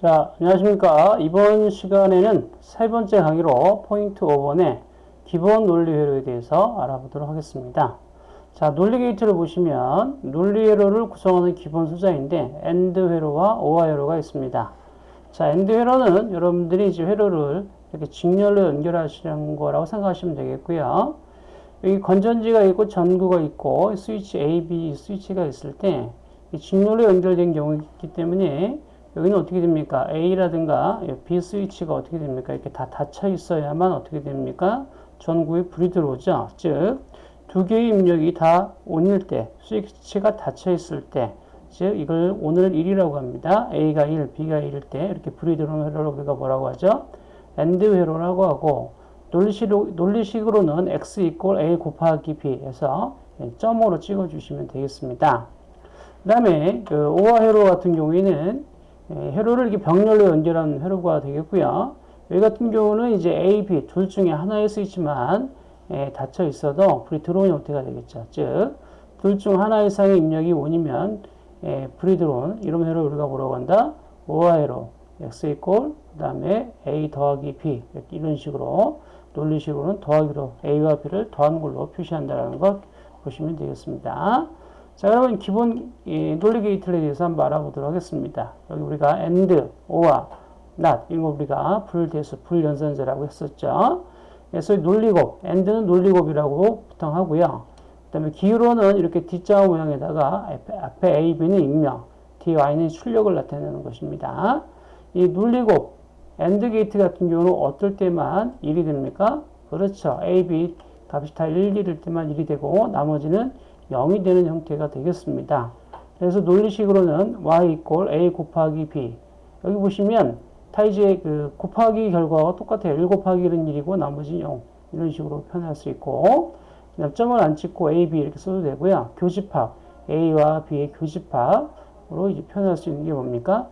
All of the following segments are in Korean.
자, 안녕하십니까. 이번 시간에는 세 번째 강의로 포인트 5번의 기본 논리 회로에 대해서 알아보도록 하겠습니다. 자, 논리 게이트를 보시면 논리 회로를 구성하는 기본 소자인데 AND 회로와 OR 회로가 있습니다. 자, AND 회로는 여러분들이 이제 회로를 이렇게 직렬로 연결하시는 거라고 생각하시면 되겠고요. 여기 건전지가 있고 전구가 있고 스위치 A, B 스위치가 있을 때 직렬로 연결된 경우가 있기 때문에 여기는 어떻게 됩니까? A라든가 B 스위치가 어떻게 됩니까? 이렇게 다 닫혀 있어야만 어떻게 됩니까? 전구에 불이 들어오죠. 즉, 두 개의 입력이 다 on일 때, 스위치가 닫혀 있을 때, 즉, 이걸 on을 1이라고 합니다. A가 1, B가 1일 때, 이렇게 불이 들어오는 회로를 우리가 뭐라고 하죠? AND 회로라고 하고, 논리식으로, 논리식 으로는 X equal A 곱하기 B 해서 점으로 찍어주시면 되겠습니다. 그 다음에 그 오화 회로 같은 경우에는 예, 회로를 이렇게 병렬로 연결한 회로가 되겠고요. 여기 같은 경우는 이제 A, B 둘 중에 하나일 수 있지만 예, 닫혀 있어도 불이 들어오는 형태가 되겠죠. 즉, 둘 중 하나 이상의 입력이 원이면 예, 불이 들어온 이런 회로 우리가 뭐라고 한다? 오화 회로 x 이꼴 그 다음에 a 더하기 b 이런 식으로 논리식으로는 더하기로 a와 b를 더한 걸로 표시한다는 것 보시면 되겠습니다. 자, 그러면 기본 논리 게이트에 대해서 한번 알아보도록 하겠습니다. 여기 우리가 and, or와 not 이런 거 우리가 불대수, 불연산제라고 했었죠. 그래서 논리곱, and는 논리곱이라고 보통 하고요. 그 다음에 기호로는 이렇게 D자 모양에다가 앞에, A, B는 익명, D, Y는 출력을 나타내는 것입니다. 이 논리곱, AND 게이트 같은 경우는 어떨 때만 1이 됩니까? 그렇죠. A, B 값이 다 1, 1일 때만 1이 되고 나머지는 0이 되는 형태가 되겠습니다. 그래서 논리식으로는 y equal a 곱하기 b 여기 보시면 타이즈의 그 곱하기 결과가 똑같아요. 1 곱하기 1은 1이고 나머지 0 이런 식으로 표현할 수 있고 그냥 점을 안 찍고 a, b 이렇게 써도 되고요. 교집합 a와 b의 교집합으로 이제 표현할 수 있는 게 뭡니까?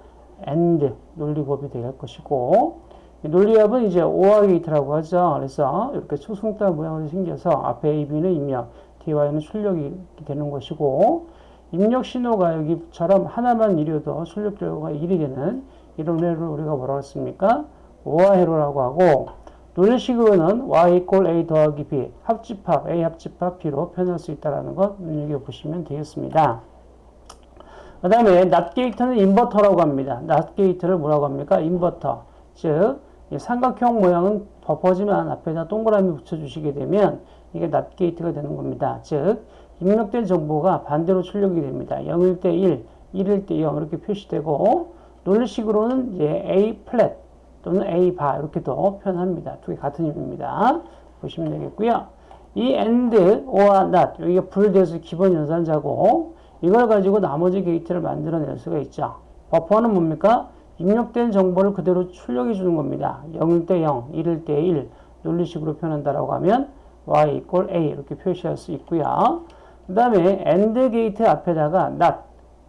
and 논리곱이 될 것이고 논리합은 이제 오화 게이트라고 하죠. 그래서 이렇게 초승달 모양으로 생겨서 앞에 a, b는 입력 DY는 출력이 되는 것이고 입력 신호가 여기처럼 하나만 이려도 출력 결과가 1이 되는 이런 회로를 우리가 뭐라고 했습니까? 오화 회로라고 하고 논리식으로는 y 이꼴 a 더하기 b 합집합 a 합집합 b로 표현할 수 있다는 것 눈여겨보시면 되겠습니다. 그 다음에 NOT 게이트는 인버터라고 합니다. NOT 게이트를 뭐라고 합니까? 인버터. 즉 삼각형 모양은 버퍼지만 앞에다 동그라미 붙여주시게 되면 이게 NOT 게이트가 되는 겁니다. 즉 입력된 정보가 반대로 출력이 됩니다. 0일 때 1, 1일 때 0 이렇게 표시되고 논리식으로는 이제 A 플랫 또는 A 바 이렇게도 표현합니다. 두 개 같은 의미입니다. 보시면 되겠고요. 이 AND, OR, NOT 여기가 불대수 기본 연산자고 이걸 가지고 나머지 게이트를 만들어낼 수가 있죠. 버퍼는 뭡니까? 입력된 정보를 그대로 출력해 주는 겁니다. 0일 때 0, 1일 때 1 논리식으로 표현한다라고 하면 y equal a 이렇게 표시할 수 있고요. 그 다음에 AND 게이트 앞에다가 not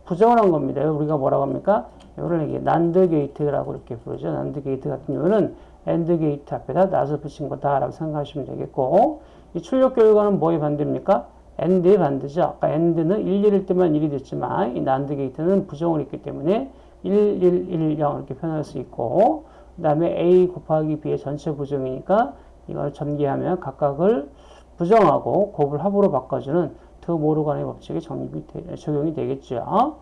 부정을 한 겁니다. 우리가 뭐라고 합니까? 이거를 이게 NAND 게이트라고 이렇게 부르죠. NAND 게이트 같은 경우는 AND 게이트 앞에다 not을 붙인 거다라고 생각하시면 되겠고 이 출력 결과는 뭐의 반대입니까? AND의 반대죠. 아까 AND는 1, 1일 때만 1이 됐지만 이 NAND 게이트는 부정을 했기 때문에 1, 1, 1, 0 이렇게 표현할 수 있고 그 다음에 A 곱하기 B의 전체 부정이니까 이걸 전개하면 각각을 부정하고 곱을 합으로 바꿔주는 드 모르간의 법칙이 적립이 되, 적용이 되겠죠.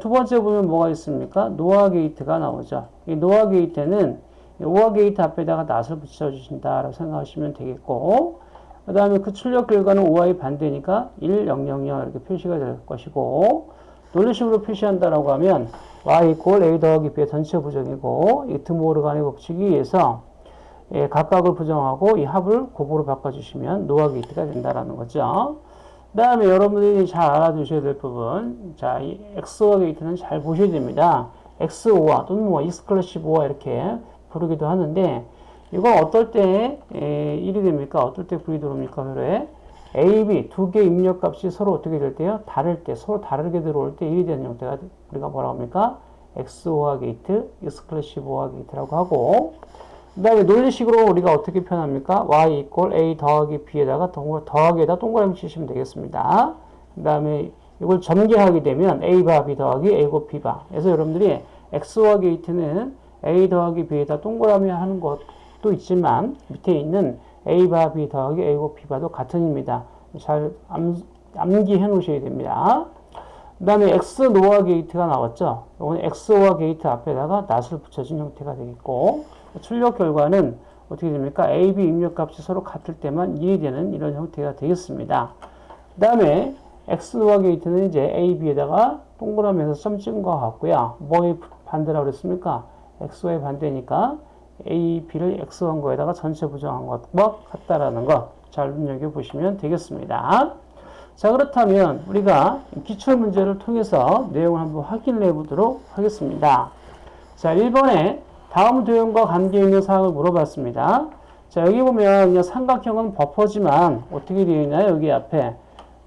두 번째 보면 뭐가 있습니까? NOR 게이트가 나오죠. 이 NOR 게이트는 OR 게이트 앞에다가 NOT을 붙여주신다라고 생각하시면 되겠고, 그 다음에 그 출력 결과는 OR의 반대니까 1, 0, 0, 0 이렇게 표시가 될 것이고, 논리식으로 표시한다라고 하면 y equal a 더하기 b의 전체 부정이고, 이 드모르간의 법칙에 의해서 예, 각각을 부정하고 이 합을 곱으로 바꿔주시면 NOR 게이트가 된다라는 거죠. 그 다음에 여러분들이 잘 알아두셔야 될 부분, 자, 이 XOR 게이트는 잘 보셔야 됩니다. XOR 또는 뭐 exclusive OR 이렇게 부르기도 하는데, 이거 어떨 때 에, 1이 됩니까? 어떨 때 불이 들어옵니까? 그래? A, B 두 개 입력 값이 서로 어떻게 될 때요? 다를 때, 서로 다르게 들어올 때 1이 되는 형태가 우리가 뭐라고 합니까? XOR 게이트, exclusive OR 게이트라고 하고, 그 다음에 논리식으로 우리가 어떻게 표현합니까? y equal a 더하기 b에다가 더하기에다 동그라미 치시면 되겠습니다. 그 다음에 이걸 전개하게 되면 a 바 b 더하기 a 곱 b 바 그래서 여러분들이 XOR 게이트는 A 더하기 B에다 동그라미 하는 것도 있지만 밑에 있는 A바 B 더하기 A 곱 B바도 같은입니다. 잘 암, 암기해 놓으셔야 됩니다. 그 다음에 XNOR 게이트가 나왔죠. 이건 XOR 게이트 앞에다가 NOT을 붙여준 형태가 되겠고 출력 결과는 어떻게 됩니까? A, B 입력값이 서로 같을 때만 1이 되는 이런 형태가 되겠습니다. 그 다음에 XNOR 게이트는 이제 A, B에다가 동그라미에서 점 찍은 것 같고요. 뭐의 반대라고 그랬습니까? XO의 반대니까 A, B를 X한 거에다가 전체 부정한 것과 같다라는 것 잘 눈여겨보시면 되겠습니다. 자 그렇다면 우리가 기출 문제를 통해서 내용을 한번 확인을 해보도록 하겠습니다. 자 1번에 다음 도형과 관계 있는 사항을 물어봤습니다. 자 여기 보면 삼각형은 버퍼지만 어떻게 되어 있나요? 여기 앞에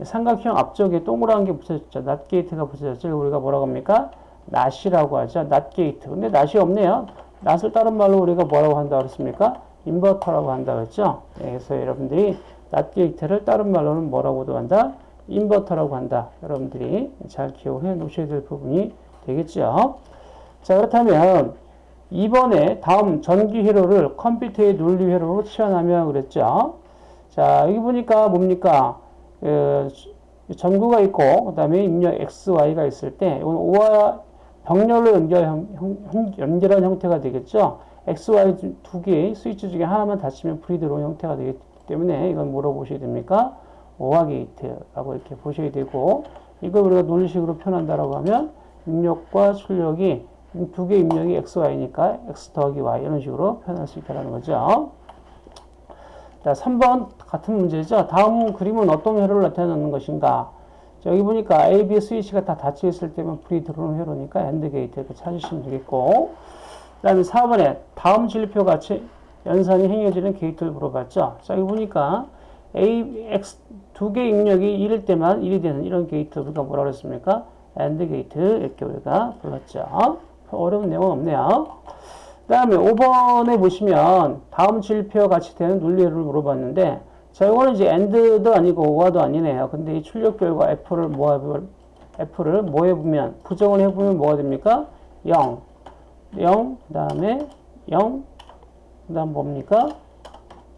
삼각형 앞쪽에 동그란 게 붙여졌죠. NOT 게이트가 붙여졌죠. 우리가 뭐라고 합니까? NOT이라고 하죠. NOT 게이트. 근데 NOT이 없네요. NOT을 다른 말로 우리가 뭐라고 한다고 그랬습니까? 인버터라고 한다고 했죠. 네, 그래서 여러분들이 NOT 게이트를 다른 말로는 뭐라고도 한다? 인버터라고 한다. 여러분들이 잘 기억해 놓으셔야 될 부분이 되겠죠. 자, 그렇다면 2번에 다음 전기 회로를 컴퓨터의 논리 회로로 치환하면 그랬죠. 자, 여기 보니까 뭡니까? 그, 전구가 있고, 그 다음에 입력 X, Y가 있을 때, 이건 O와 병렬로 연결, 형, 연결한 형태가 되겠죠. X, Y 두 개의 스위치 중에 하나만 닫히면 불이 들어오는 형태가 되기 때문에 이건 뭐로 보셔야 됩니까? 오화 게이트라고 이렇게 보셔야 되고, 이걸 우리가 논리식으로 표현한다라고 하면 입력과 출력이 두 개 입력이 X, Y니까 X 더하기 Y 이런 식으로 표현할 수 있다는 거죠. 자, 3번 같은 문제죠. 다음 그림은 어떤 회로를 나타내는 것인가? 자, 여기 보니까 A, B 스위치가 다 닫혀 있을 때면 불이 들어오는 회로니까 AND 게이트 이렇게 찾으시면 되겠고 그 다음에 4번에 다음 진리표 같이 연산이 행해지는 게이트를 물어봤죠. 자, 여기 보니까 A, X 두 개 입력이 1일 때만 1이 되는 이런 게이트 우리가 뭐라 그랬습니까? AND 게이트 이렇게 우리가 불렀죠. 어려운 내용은 없네요. 그 다음에 5번에 보시면 다음 진리표 같이 되는 논리를 물어봤는데 자, 이거는 이제 AND도 아니고 OR도 아니네요. 근데 이 출력 결과 F를 모아 F를 뭐 해보면 부정을 해보면 뭐가 됩니까? 0, 0, 그 다음에 0, 그 다음 뭡니까?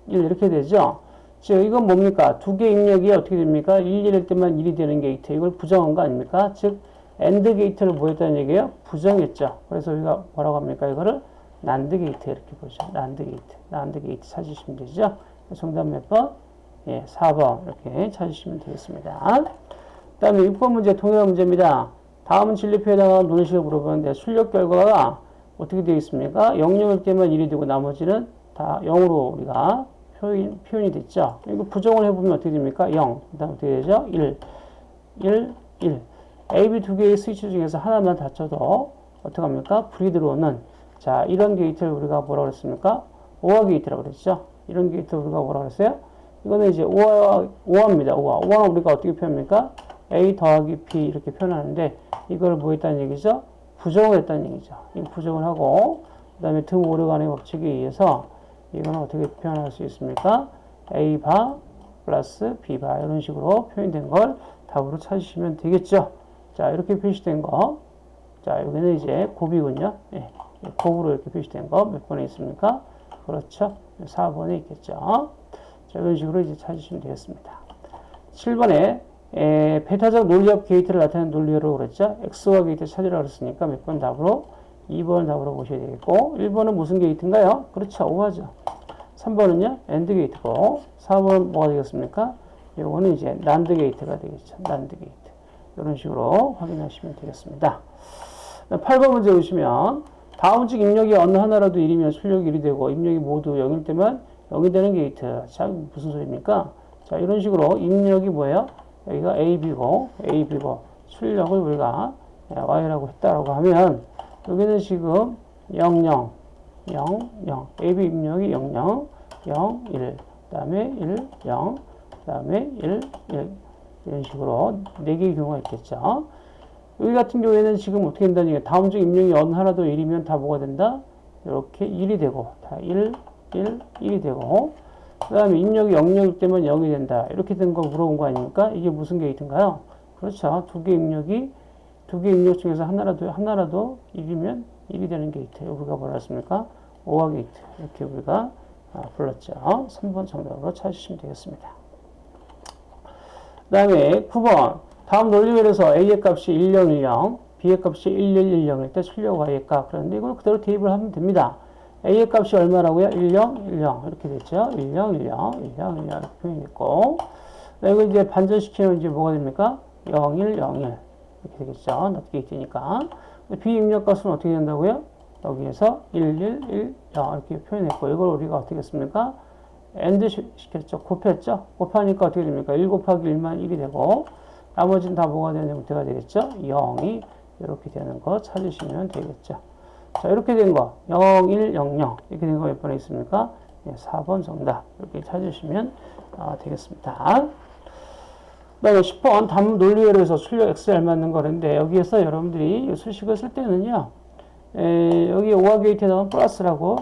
1 이렇게 되죠. 즉 이건 뭡니까? 두 개 입력이 어떻게 됩니까? 1, 1일 때만 1이 되는 게이트. 이걸 부정한 거 아닙니까? 즉 AND 게이트를 뭐 했다는 얘기예요? 부정했죠. 그래서 우리가 뭐라고 합니까? 이거를 난드 게이트 이렇게 보죠. 난드 게이트. 난드 게이트 찾으시면 되죠. 정답 몇 번? 예, 4번 이렇게 찾으시면 되겠습니다. 그 다음에 6번 문제 동일한 문제입니다. 다음 진리표에다가 논리식을 물어보는데 출력 결과가 어떻게 되어 있습니까? 0, 0일 때만 1이 되고 나머지는 다 0으로 우리가 표현, 표현이 됐죠. 이거 부정을 해보면 어떻게 됩니까? 0. 그 다음 어떻게 되죠? 1, 1, 1. A, B 두 개의 스위치 중에서 하나만 닫혀도 어떻게 합니까? 불이 들어오는 자 이런 게이트를 우리가 뭐라고 그랬습니까? OR 게이트라고 그랬죠. 이런 게이트를 우리가 뭐라고 그랬어요? 이거는 이제 OR, OR입니다. OR. OR는 우리가 어떻게 표현합니까? A 더하기 B 이렇게 표현하는데 이걸 뭐 했다는 얘기죠? 부정을 했다는 얘기죠. 이 부정을 하고 그 다음에 등 오르간의 법칙에 의해서 이거는 어떻게 표현할 수 있습니까? A 바 플러스 B 바 이런 식으로 표현된 걸 답으로 찾으시면 되겠죠. 자 이렇게 표시된 거. 자 여기는 이제 곱이군요. 예, 곱으로 이렇게 표시된 거 몇 번에 있습니까? 그렇죠. 4번에 있겠죠. 자, 이런 식으로 이제 찾으시면 되겠습니다. 7번에 에, 배타적 논리적 게이트를 나타내는 논리로 그랬죠. XOR 게이트 찾으라고 그랬으니까 몇 번 답으로 2번 답으로 보셔야 되겠고 1번은 무슨 게이트인가요? 그렇죠. OR죠. 3번은요. AND 게이트고 4번은 뭐가 되겠습니까? 이거는 이제 난드 게이트가 되겠죠. 난드 게이트. 이런 식으로 확인하시면 되겠습니다. 8번 문제 보시면 다음 중 입력이 어느 하나라도 1이면 출력이 1이 되고 입력이 모두 0일 때만 0이 되는 게이트. 자, 무슨 소리입니까? 자, 이런 식으로 입력이 뭐예요? 여기가 AB고, AB고, 출력을 우리가 Y라고 했다라고 하면, 여기는 지금 0, 0, 0, 0, AB 입력이 0, 0, 0, 1, 그 다음에 1, 0, 그 다음에 1, 1, 이런 식으로 4개의 경우가 있겠죠. 여기 같은 경우에는 지금 어떻게 된다는 얘기예요. 다음 중 입력이 어느 하나도 1이면 다 뭐가 된다? 이렇게 1이 되고, 다 1, 1, 1이 되고 그 다음에 입력이 0일 때면 0이 된다. 이렇게 된 거 물어본 거 아닙니까? 이게 무슨 게이트인가요? 그렇죠. 두 개 입력이 두 개 입력 중에서 하나라도, 하나라도 1이면 1이 되는 게이트. 우리가 뭐라 했습니까? OR 게이트. 이렇게 우리가 아, 불렀죠. 3번 정답으로 찾으시면 되겠습니다. 그 다음에 9번. 다음 논리별에서 A의 값이 1010, B의 값이 1110일 때 출력 Y의 값. 그런데 이걸 그대로 대입을 하면 됩니다. A의 값이 얼마라고요? 10, 10. 이렇게 됐죠? 10, 10, 10, 10 이렇게 표현했고. 이거 이제 반전시키면 이제 뭐가 됩니까? 0, 1, 0, 1. 이렇게 되겠죠? NOT게 있으니까. B 입력값은 어떻게 된다고요? 여기에서 1, 1, 1, 0 이렇게 표현했고 이걸 우리가 어떻게 했습니까? AND 시켰죠. 곱했죠. 곱하니까 어떻게 됩니까? 1 곱하기 1만 1이 되고 나머지는 다 뭐가 되는 형태가 되겠죠? 0이 이렇게 되는 거 찾으시면 되겠죠. 자 이렇게 된 거 0, 1, 0, 0 이렇게 된 거 몇 번에 있습니까? 네, 4번 정답 이렇게 찾으시면 아, 되겠습니다. 그 다음에 10번 담 논리회로에서 출력 XL 맞는 거는데 여기에서 여러분들이 수식을 쓸 때는요 에, 여기 OR 게이트에다가 플러스라고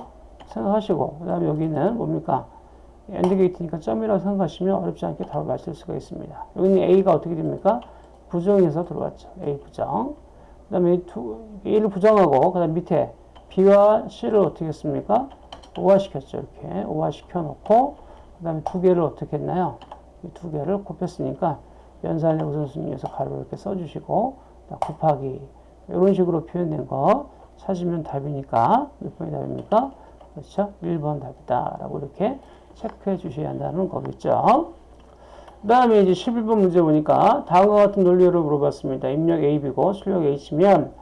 생각하시고 그 다음에 여기는 뭡니까 AND 게이트니까 점이라고 생각하시면 어렵지 않게 답을 맞출 수가 있습니다. 여기는 A가 어떻게 됩니까? 부정해서 들어왔죠. A 부정. 그 다음에 A를 부정하고 그 다음 밑에 B와 C를 어떻게 했습니까? 오화시켰죠 이렇게. 오화시켜 놓고 그 다음에 두 개를 어떻게 했나요? 이 두 개를 곱했으니까 연산의 우선순위에서 가로 이렇게 써주시고 곱하기 이런 식으로 표현된 거 찾으면 답이니까 몇 번이 답입니까? 그렇죠? 1번 답이다 라고 이렇게 체크해 주셔야 한다는 거겠죠. 그 다음에 이제 11번 문제 보니까 다음과 같은 논리를 물어봤습니다. 입력 AB고 출력 H면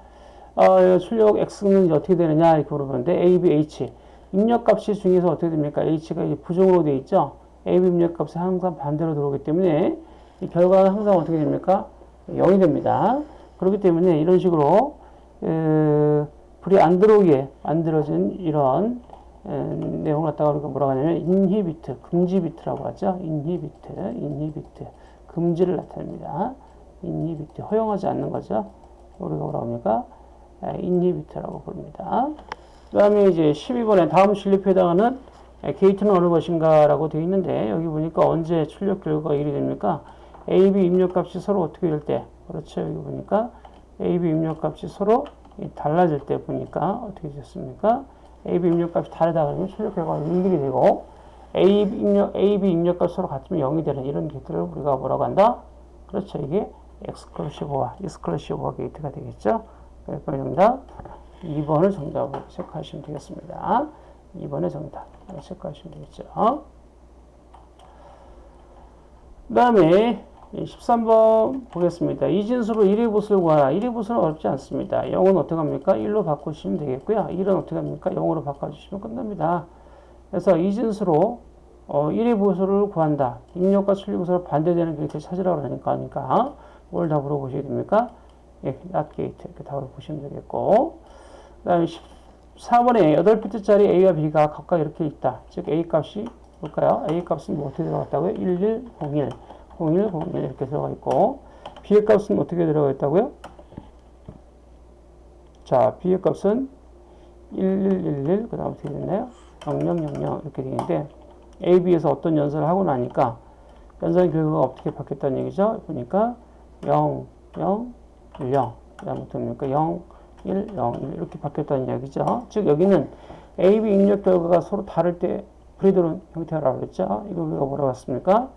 어, 출력 X는 어떻게 되느냐 이렇게 물어보는데 A, B, H 입력값이 중에서 어떻게 됩니까? H가 부정으로 되어 있죠. A, B 입력값이 항상 반대로 들어오기 때문에 이 결과는 항상 어떻게 됩니까? 0이 됩니다. 그렇기 때문에 이런 식으로 에, 불이 안 들어오게 만들어진 이런 에, 내용을 갖다가 우리가 뭐라고 하냐면 inhibit, 금지 비트라고 하죠. inhibit, inhibit, 금지를 나타냅니다. 인히비트, 허용하지 않는 거죠. 우리가 뭐라고 합니까? 인히비트라고 부릅니다. 그 다음에 이제 12번에 다음 진립에 해당하는 게이트는 어느 것인가 라고 되어 있는데 여기 보니까 언제 출력 결과가 1이 됩니까? A, B 입력값이 서로 어떻게 될 때? 그렇죠. 여기 보니까 A, B 입력값이 서로 달라질 때 보니까 어떻게 됐습니까? A, B 입력값이 다르다 그러면 출력 결과가 1이 되고 A, 입력, A, B 입력값이 서로 같으면 0이 되는 이런 게이트를 우리가 뭐라고 한다? 그렇죠. 이게 exclusive OR exclusive OR 게이트가 되겠죠. 그러니까 정답 2번을 정답으로 체크하시면 되겠습니다. 2번의 정답 체크하시면 되겠죠. 그 다음에 13번 보겠습니다. 이진수로 1의 보수를 구하라. 1의 보수는 어렵지 않습니다. 0은 어떻게 합니까? 1로 바꾸시면 되겠고요. 1은 어떻게 합니까? 0으로 바꿔주시면 끝납니다. 그래서 이진수로 어, 1의 보수를 구한다. 입력과 출력 보수를 반대되는 게이트 찾으라고 하니까, 하니까 뭘 답으로 보셔야 됩니까? 예, NOT 게이트 이렇게 답으로 보시면 되겠고 그 다음에 14번에 8비트짜리 A와 B가 각각 이렇게 있다. 즉 A 값이 볼까요? A 값은 뭐 어떻게 들어갔다고요? 1101 01, 01 이렇게 들어가 있고 B의 값은 어떻게 들어가 있다고요? 자, B의 값은 1111, 그 다음 어떻게 됐나요? 0000 이렇게 되는데 A, B에서 어떤 연산을 하고 나니까 연산 결과가 어떻게 바뀌었다는 얘기죠? 보니까 0, 0, 1, 0, 그 다음 어떻게 됩니까? 0, 1, 0, 1 이렇게 바뀌었다는 이야기죠. 즉 여기는 A, B 입력 결과가 서로 다를 때 불이 들어온 형태라고 그랬죠. 이거 우리가 뭐라고 했습니까?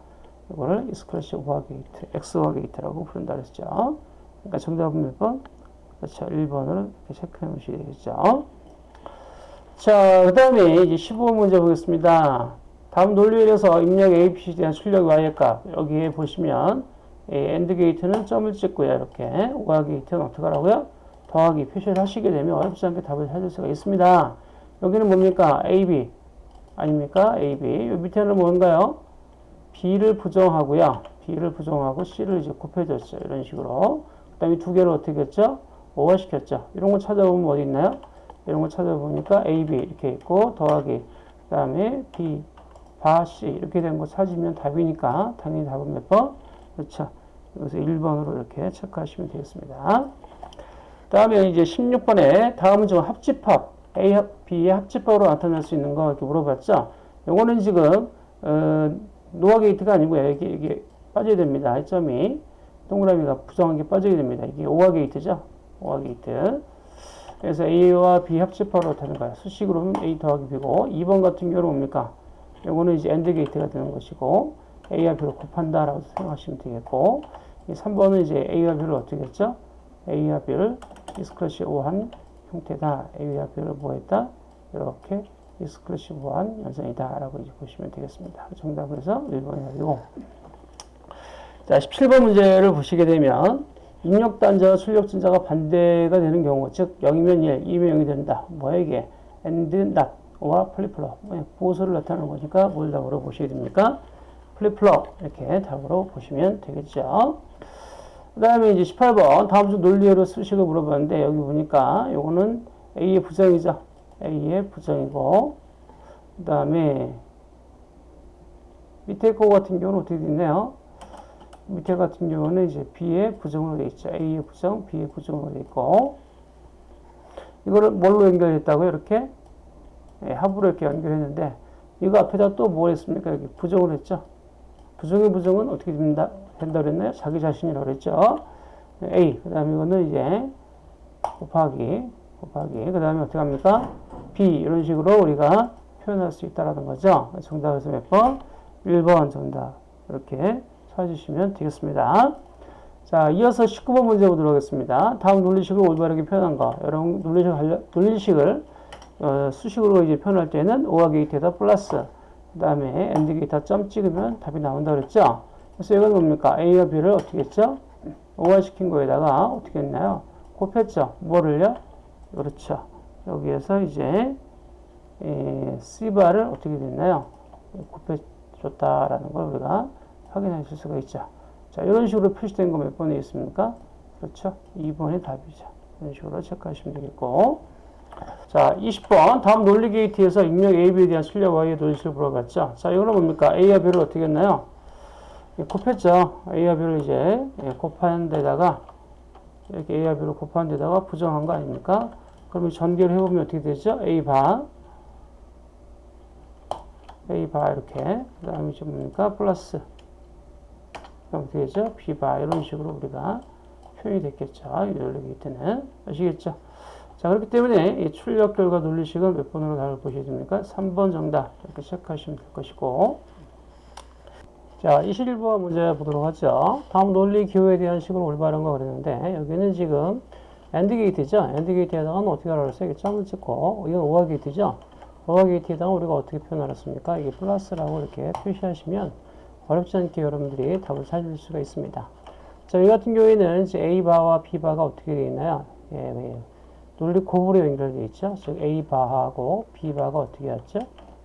이거를 exclusive OR 게이트, XOR 게이트라고 부른다 그랬죠. 그러니까 정답은 몇 번? 그렇죠. 1번으로 이렇게 체크해 놓으셔야 되겠죠. 자, 그 다음에 이제 15번 문제 보겠습니다. 다음 논리에서 입력 A, B, C에 대한 출력 Y의 값. 여기에 보시면 AND 게이트는 점을 찍고요. 이렇게 OR 게이트는 어떻게 하라고요? 더하기 표시를 하시게 되면 어렵지 않게 답을 찾을 수가 있습니다. 여기는 뭡니까? AB 아닙니까? AB. 요 밑에는 뭔가요? B를 부정하고요. B를 부정하고 C를 이제 곱해줬죠. 이런 식으로. 그 다음에 두 개를 어떻게 했죠? 오화시켰죠. 이런 거 찾아보면 어디 있나요? 이런 거 찾아보니까 AB 이렇게 있고 더하기 그 다음에 B, 바, C 이렇게 된 거 찾으면 답이니까 당연히 답은 몇 번? 그렇죠. 여기서 1번으로 이렇게 체크하시면 되겠습니다. 다음에 이제 16번에 다음은 좀 합집합 A, B의 합집합으로 나타날 수 있는 거 이렇게 물어봤죠. 요거는 지금 어, NOR 게이트가 아니고요. 이게, 이게 빠져야 됩니다. 점이 동그라미가 부정한 게 빠지게 됩니다. 이게 오화 게이트죠. 오화 게이트. 그래서 A와 B 합집합으로 되는 거예요. 수식으로 A 더하기 B고 2번 같은 경우는 뭡니까? 요거는 이제 AND 게이트가 되는 것이고 A와 B를 곱한다라고 생각하시면 되겠고 이 3번은 이제 A와 B를 어떻게 했죠? A와 B를 exclusive OR 한 형태다. A와 B를 뭐 했다? 이렇게 오한 연산이다. 라고 이제 보시면 되겠습니다. 정답은 그래서 1번이 되고 자, 17번 문제를 보시게 되면 입력단자와 출력진자가 반대가 되는 경우, 즉 0이면 1, 2면 0이 된다. 뭐에게? and not 와 플리플럽 보수를 나타내는 거니까 뭘 답으로 보시게 됩니까? 플리플럽 이렇게 답으로 보시면 되겠죠. 그 다음에 이제 18번 다음 주 논리로 수식을 물어봤는데 여기 보니까 요거는 A의 부정이죠. A의 부정이고 그 다음에 밑에 거 같은 경우는 어떻게 됐나요? 밑에 같은 경우는 이제 B의 부정으로 되어 있죠. A의 부정, B의 부정으로 되어 있고 이거를 뭘로 연결했다고요? 이렇게 예, 합으로 이렇게 연결했는데 이거 앞에다 또 뭘 했습니까? 여기 부정을 했죠. 부정의 부정은 어떻게 된다, 된다 그랬나요? 자기 자신이라고 그랬죠. A. 그 다음에 이거는 이제 곱하기, 곱하기. 그 다음에 어떻게 합니까? B. 이런 식으로 우리가 표현할 수 있다라는 거죠. 정답에서 몇 번? 1번 정답. 이렇게 찾으시면 되겠습니다. 자, 이어서 19번 문제 보도록 하겠습니다. 다음 논리식을 올바르게 표현한 거. 여러분, 논리식, 논리식을 어, 수식으로 이제 표현할 때는 오화 게이트에다 플러스 그 다음에 AND 게이트 점 찍으면 답이 나온다 그랬죠 그래서 이건 뭡니까 A와 B를 어떻게 했죠 OR 시킨 거에다가 어떻게 했나요 곱했죠 뭐를요 그렇죠 여기에서 이제 에, C바를 어떻게 됐나요 곱해줬다라는 걸 우리가 확인하실 수가 있죠 자 이런 식으로 표시된 거 몇 번에 있습니까 그렇죠 2번이 답이죠 이런 식으로 체크하시면 되겠고 자, 20번. 다음 논리 게이트에서 입력 A, B에 대한 출력 Y의 논리식을 물어봤죠. 자, 이거는 뭡니까? A와 B를 어떻게 했나요? 예, 곱했죠. A와 B를 이제 예, 곱한 데다가 이렇게 A와 B를 곱한 데다가 부정한 거 아닙니까? 그러면 전개를 해보면 어떻게 되죠? A 바 A 바 이렇게 그 다음에 이제 뭡니까? 플러스 그럼 어떻게 되죠? B 바 이런 식으로 우리가 표현이 됐겠죠. 이 논리 게이트는 아시겠죠? 자, 그렇기 때문에 이 출력 결과 논리식은 몇 번으로 답을 보셔야 됩니까? 3번 정답 이렇게 체크하시면 될 것이고 자, 21번 문제 보도록 하죠. 다음 논리 기호에 대한 식을 올바른 거 그랬는데 여기는 지금 AND 게이트죠. AND 게이트에다가는 어떻게 알았어요? 점을 찍고 이건 OR 게이트죠. OR 게이트에다가 우리가 어떻게 표현하였습니까? 이게 플러스라고 이렇게 표시하시면 어렵지 않게 여러분들이 답을 찾을 수가 있습니다. 자, 이 같은 경우에는 이제 A바와 B바가 어떻게 되어 있나요? 예, 예. 논리 곱으로 연결되어 있죠. 즉 A바하고 B바가 어떻게 왔죠?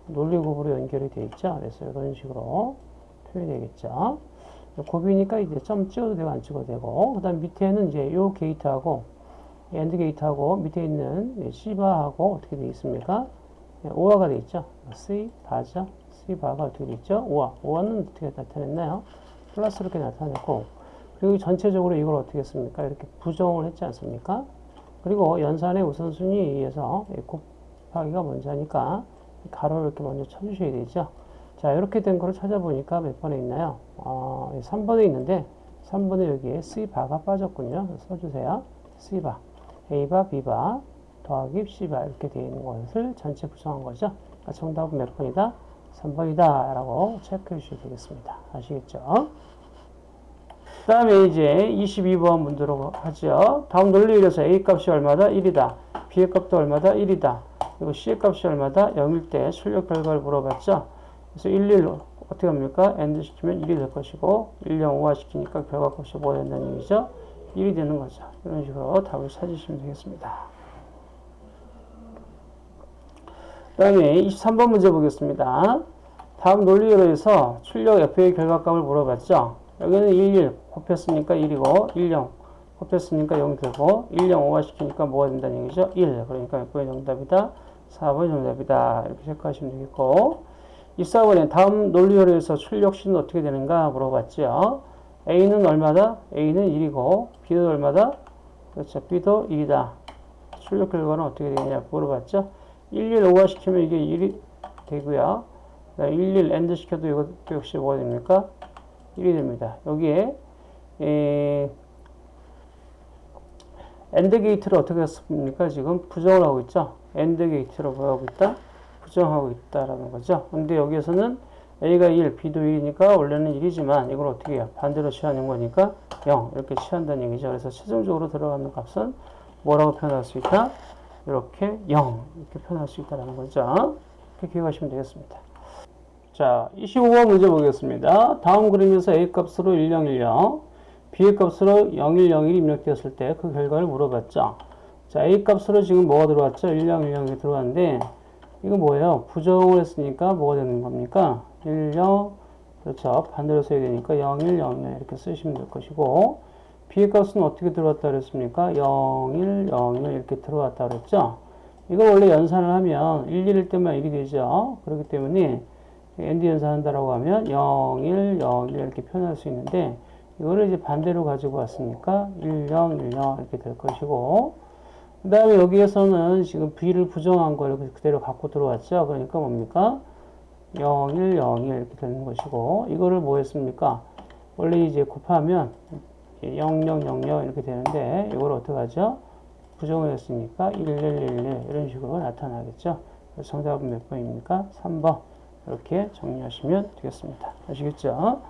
논리 곱으로 연결이 되어 있죠. 그래서 이런 식으로 표현이 되겠죠. 곱이니까 이제 점 찍어도 되고 안 찍어도 되고 그 다음 밑에는 이제 요 게이트하고 AND 게이트하고 밑에 있는 C바하고 어떻게 되어 있습니까? 오화가 되어 있죠. C 바죠. C 바가 어떻게 되어 있죠? 오화. 오화는 어떻게 나타냈나요? 플러스 이렇게 나타냈고 그리고 전체적으로 이걸 어떻게 했습니까? 이렇게 부정을 했지 않습니까? 그리고 연산의 우선순위에 의해서 곱하기가 먼저 하니까 가로를 이렇게 먼저 쳐주셔야 되죠. 자, 이렇게 된 거를 찾아보니까 몇 번에 있나요? 어, 3번에 있는데 3번에 여기에 C바가 빠졌군요. 써주세요. C바, A바, B바 더하기 C바 이렇게 되어 있는 것을 전체 구성한 거죠. 정답은 몇 번이다? 3번이다 라고 체크해 주셔야 되겠습니다. 아시겠죠? 그 다음에 이제 22번 문제로 하죠. 다음 논리에서 A 값이 얼마다? 1이다. B의 값도 얼마다? 1이다. 그리고 C의 값이 얼마다? 0일 때 출력 결과를 물어봤죠. 그래서 1, 1 어떻게 합니까? AND 시키면 1이 될 것이고 1, 0, OR 시키니까 결과 값이 뭐 된다는 얘기죠? 1이 되는 거죠. 이런 식으로 답을 찾으시면 되겠습니다. 그 다음에 23번 문제 보겠습니다. 다음 논리로 해서 출력 F의 결과값을 물어봤죠. 여기는 1, 1 곱했으니까 1이고 1, 0 곱했으니까 0 되고 1, 0 5화 시키니까 뭐가 된다는 얘기죠? 1 그러니까 6번이 정답이다 4번이 정답이다 이렇게 체크하시면 되겠고 24번에 다음 논리열에서 출력 시는 어떻게 되는가 물어봤죠 A는 얼마다? A는 1이고 B는 얼마다? 그렇죠 B도 1이다 출력 결과는 어떻게 되느냐 물어봤죠 1, 1 OR 시키면 이게 1이 되고요 1, 1 AND 시켜도 이것도 역시 뭐가 됩니까? 1이 됩니다. 여기에 이 AND 게이트를 어떻게 했습니까? 지금 부정을 하고 있죠. AND 게이트로 뭐 하고 있다? 부정하고 있다라는 거죠. 근데 여기에서는 A가 1, B도 1이니까 원래는 1이지만 이걸 어떻게 해요? 반대로 취하는 거니까 0 이렇게 취한다는 얘기죠. 그래서 최종적으로 들어가는 값은 뭐라고 표현할 수 있다? 이렇게 0 이렇게 표현할 수 있다는 거죠. 이렇게 기억하시면 되겠습니다. 자, 25번 문제 보겠습니다. 다음 그림에서 A 값으로 1010, B의 값으로 0101이 입력되었을 때 그 결과를 물어봤죠. 자, A 값으로 지금 뭐가 들어왔죠? 1010이 들어왔는데 이거 뭐예요? 부정을 했으니까 뭐가 되는 겁니까? 10, 그렇죠. 반대로 써야 되니까 01, 01 이렇게 쓰시면 될 것이고 B의 값은 어떻게 들어왔다 그랬습니까? 01, 01 이렇게 들어왔다 그랬죠. 이걸 원래 연산을 하면 1, 1일 때만 1이 되죠. 그렇기 때문에 AND 연산한다라고 하면 0, 1, 0, 1 이렇게 표현할 수 있는데 이거를 이제 반대로 가지고 왔으니까 1, 0, 1, 0 이렇게 될 것이고 그 다음에 여기에서는 지금 B를 부정한 걸 그대로 갖고 들어왔죠. 그러니까 뭡니까? 0, 1, 0, 1 이렇게 되는 것이고 이거를 뭐 했습니까? 원래 이제 곱하면 0, 0, 0, 0 이렇게 되는데 이걸 어떻게 하죠? 부정을 했으니까 1, 1, 1, 1 이런 식으로 나타나겠죠. 그래서 정답은 몇 번입니까? 3번 이렇게 정리하시면 되겠습니다. 아시겠죠?